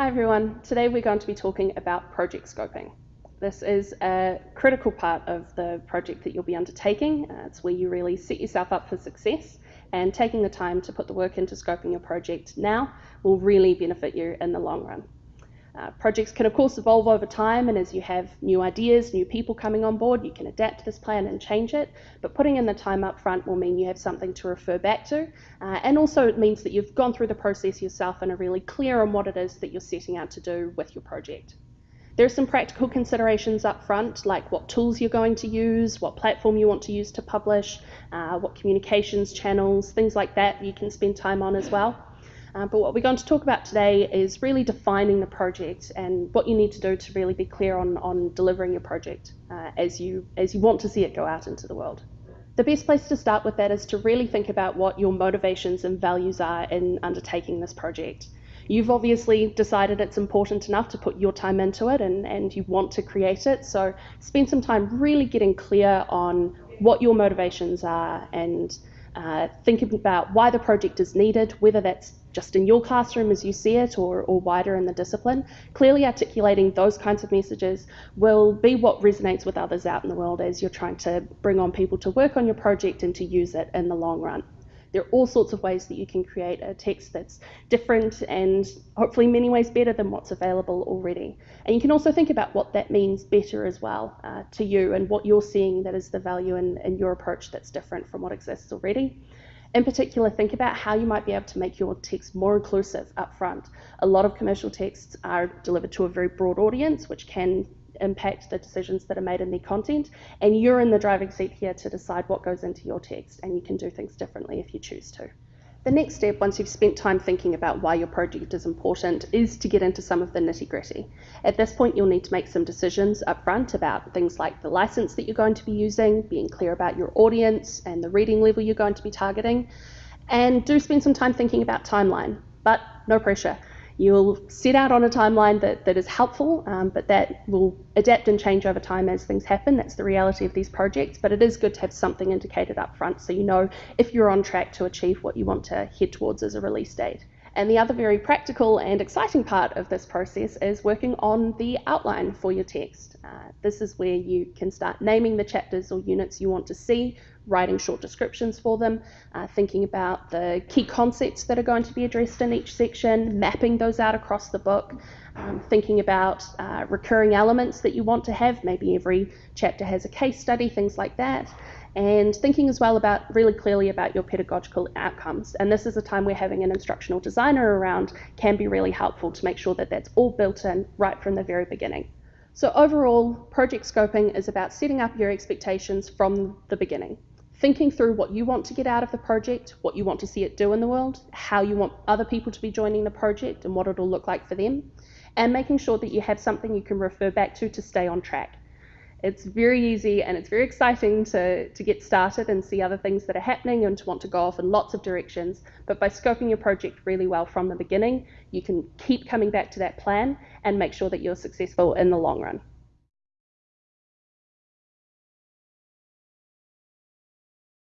Hi everyone, today we're going to be talking about project scoping. This is a critical part of the project that you'll be undertaking. Uh, it's where you really set yourself up for success and taking the time to put the work into scoping your project now will really benefit you in the long run. Uh, projects can of course evolve over time and as you have new ideas, new people coming on board, you can adapt this plan and change it, but putting in the time up front will mean you have something to refer back to uh, and also it means that you've gone through the process yourself and are really clear on what it is that you're setting out to do with your project. There are some practical considerations up front, like what tools you're going to use, what platform you want to use to publish, uh, what communications channels, things like that you can spend time on as well. Uh, but what we're going to talk about today is really defining the project and what you need to do to really be clear on, on delivering your project uh, as, you, as you want to see it go out into the world. The best place to start with that is to really think about what your motivations and values are in undertaking this project. You've obviously decided it's important enough to put your time into it and, and you want to create it, so spend some time really getting clear on what your motivations are and uh, thinking about why the project is needed, whether that's just in your classroom as you see it or, or wider in the discipline. Clearly articulating those kinds of messages will be what resonates with others out in the world as you're trying to bring on people to work on your project and to use it in the long run. There are all sorts of ways that you can create a text that's different and hopefully many ways better than what's available already. And you can also think about what that means better as well uh, to you and what you're seeing that is the value in, in your approach that's different from what exists already. In particular, think about how you might be able to make your text more inclusive up front. A lot of commercial texts are delivered to a very broad audience, which can impact the decisions that are made in their content. And you're in the driving seat here to decide what goes into your text, and you can do things differently if you choose to. The next step, once you've spent time thinking about why your project is important, is to get into some of the nitty gritty. At this point, you'll need to make some decisions up front about things like the license that you're going to be using, being clear about your audience and the reading level you're going to be targeting, and do spend some time thinking about timeline, but no pressure. You'll set out on a timeline that, that is helpful, um, but that will adapt and change over time as things happen. That's the reality of these projects, but it is good to have something indicated up front so you know if you're on track to achieve what you want to head towards as a release date. And the other very practical and exciting part of this process is working on the outline for your text. Uh, this is where you can start naming the chapters or units you want to see, writing short descriptions for them, uh, thinking about the key concepts that are going to be addressed in each section, mapping those out across the book, um, thinking about uh, recurring elements that you want to have. Maybe every chapter has a case study, things like that and thinking as well about really clearly about your pedagogical outcomes. And this is a time where having an instructional designer around can be really helpful to make sure that that's all built in right from the very beginning. So overall, project scoping is about setting up your expectations from the beginning. Thinking through what you want to get out of the project, what you want to see it do in the world, how you want other people to be joining the project and what it'll look like for them, and making sure that you have something you can refer back to to stay on track. It's very easy and it's very exciting to, to get started and see other things that are happening and to want to go off in lots of directions. But by scoping your project really well from the beginning, you can keep coming back to that plan and make sure that you're successful in the long run.